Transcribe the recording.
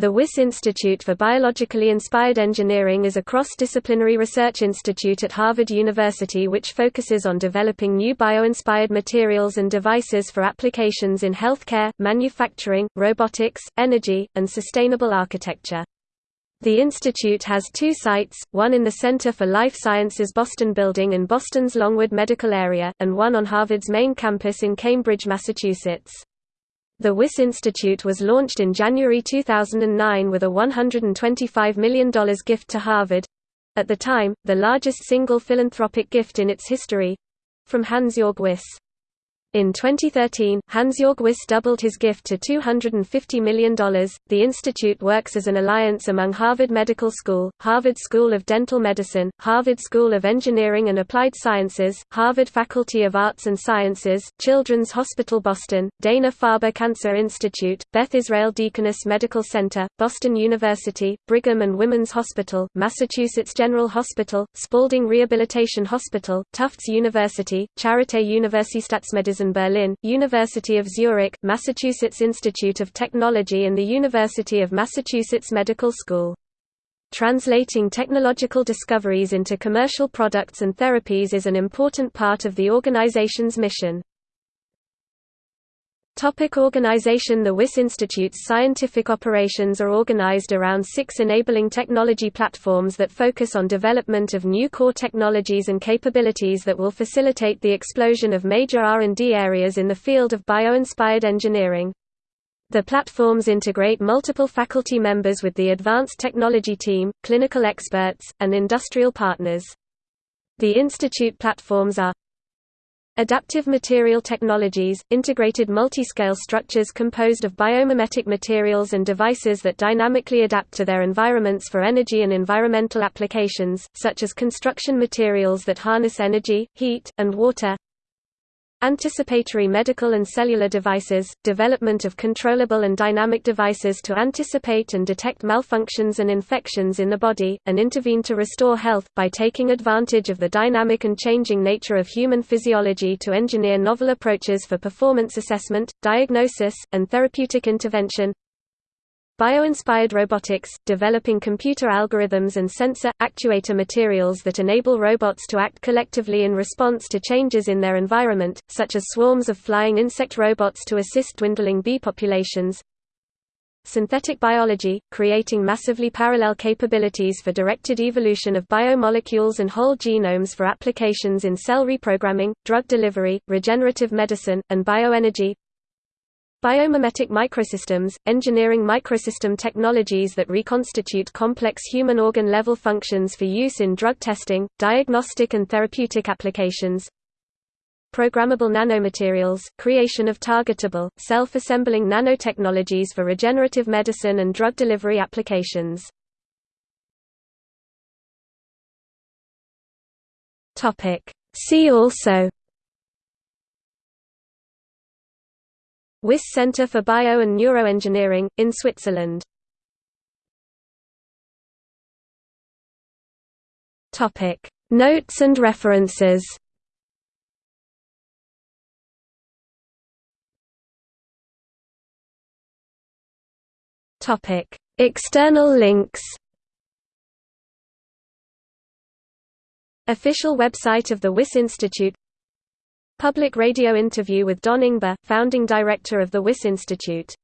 The Wyss Institute for Biologically Inspired Engineering is a cross-disciplinary research institute at Harvard University which focuses on developing new bio-inspired materials and devices for applications in healthcare, manufacturing, robotics, energy, and sustainable architecture. The institute has two sites, one in the Center for Life Sciences Boston building in Boston's Longwood Medical Area, and one on Harvard's main campus in Cambridge, Massachusetts. The Wyss Institute was launched in January 2009 with a $125 million gift to Harvard—at the time, the largest single philanthropic gift in its history—from Hans-Georg Wyss. In 2013, Hans-Georg Wyss doubled his gift to $250 million. The institute works as an alliance among Harvard Medical School, Harvard School of Dental Medicine, Harvard School of Engineering and Applied Sciences, Harvard Faculty of Arts and Sciences, Children's Hospital Boston, Dana-Farber Cancer Institute, Beth Israel Deaconess Medical Center, Boston University, Brigham and Women's Hospital, Massachusetts General Hospital, Spaulding Rehabilitation Hospital, Tufts University, Charité Universitätsmedizin in Berlin, University of Zurich, Massachusetts Institute of Technology and the University of Massachusetts Medical School. Translating technological discoveries into commercial products and therapies is an important part of the organization's mission. Topic organization The Wyss Institute's scientific operations are organized around six enabling technology platforms that focus on development of new core technologies and capabilities that will facilitate the explosion of major R&D areas in the field of bio-inspired engineering. The platforms integrate multiple faculty members with the advanced technology team, clinical experts, and industrial partners. The institute platforms are Adaptive material technologies, integrated multiscale structures composed of biomimetic materials and devices that dynamically adapt to their environments for energy and environmental applications, such as construction materials that harness energy, heat, and water. Anticipatory medical and cellular devices, development of controllable and dynamic devices to anticipate and detect malfunctions and infections in the body, and intervene to restore health, by taking advantage of the dynamic and changing nature of human physiology to engineer novel approaches for performance assessment, diagnosis, and therapeutic intervention. Bio-inspired robotics, developing computer algorithms and sensor, actuator materials that enable robots to act collectively in response to changes in their environment, such as swarms of flying insect robots to assist dwindling bee populations. Synthetic biology, creating massively parallel capabilities for directed evolution of biomolecules and whole genomes for applications in cell reprogramming, drug delivery, regenerative medicine, and bioenergy. Biomimetic microsystems, engineering microsystem technologies that reconstitute complex human organ-level functions for use in drug testing, diagnostic and therapeutic applications. Programmable nanomaterials, creation of targetable, self-assembling nanotechnologies for regenerative medicine and drug delivery applications. See also Wyss Center for Bio and Neuroengineering, in Switzerland. Notes and references External links Official website of the Wyss Institute Public radio interview with Don Ingber, founding director of the Wyss Institute